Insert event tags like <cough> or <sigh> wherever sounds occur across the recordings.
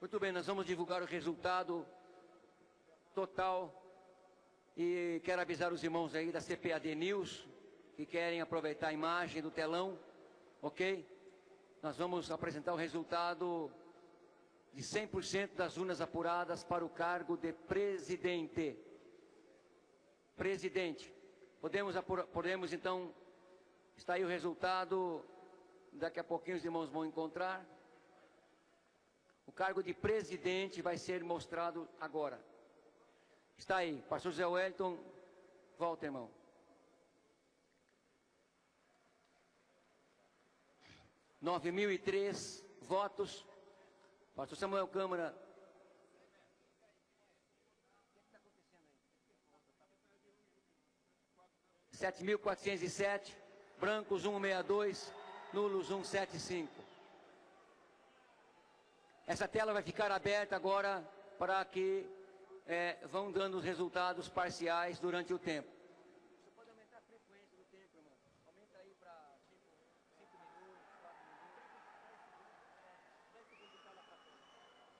Muito bem, nós vamos divulgar o resultado total e quero avisar os irmãos aí da CPAD News que querem aproveitar a imagem do telão, ok? Nós vamos apresentar o resultado de 100% das urnas apuradas para o cargo de presidente. Presidente. Podemos, podemos então, está aí o resultado, daqui a pouquinho os irmãos vão encontrar. Cargo de presidente vai ser mostrado agora. Está aí, pastor José Wellington, volta irmão. Nove mil e três votos. Pastor Samuel Câmara. Sete mil quatrocentos e sete. Brancos um meia dois. Nulos um sete cinco. Essa tela vai ficar aberta agora para que é, vão dando os resultados parciais durante o tempo. Você pode aumentar a frequência do tempo, irmão. Aumenta aí para 5 minutos, 4 minutos.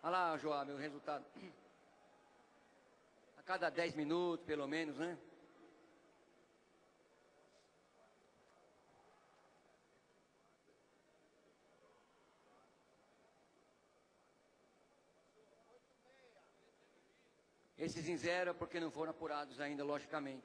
Olha lá, João, meu resultado. A cada 10 minutos, pelo menos, né? Esses em zero porque não foram apurados ainda, logicamente.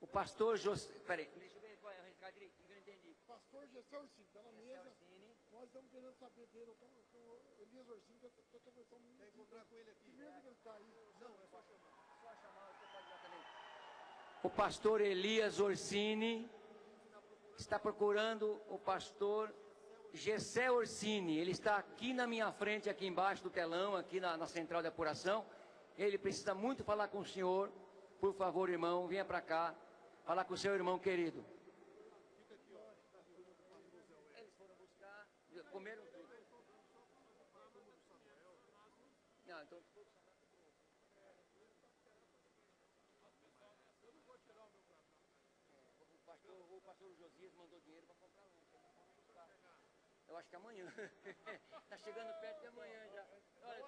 O pastor José. Peraí, deixa eu ver qual é o recado direito, que eu não entendi. Pastor Gessé Orsini, está na mesa. Orsini. Nós estamos querendo saber dele. O, o Elias Orsini um minuto. Quer encontrar com ele aqui? Primeiro que ele está aí. Não, é só chamar. Só chamar, você pode dar também. O pastor Elias Orsini está procurando o pastor Gessé Orsini. Ele está aqui na minha frente, aqui embaixo do telão, aqui na, na central de apuração. Ele precisa muito falar com o senhor. Por favor, irmão, venha para cá. Falar com o seu irmão querido. Eles foram buscar, comeram tudo. Então... O pastor, o pastor Josias mandou dinheiro para comprar lanche. Eu acho que amanhã. Está <laughs> chegando perto de amanhã já. Olha.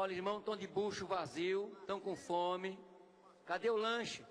Olha, irmão, estão de bucho vazio, estão com fome. Cadê o lanche?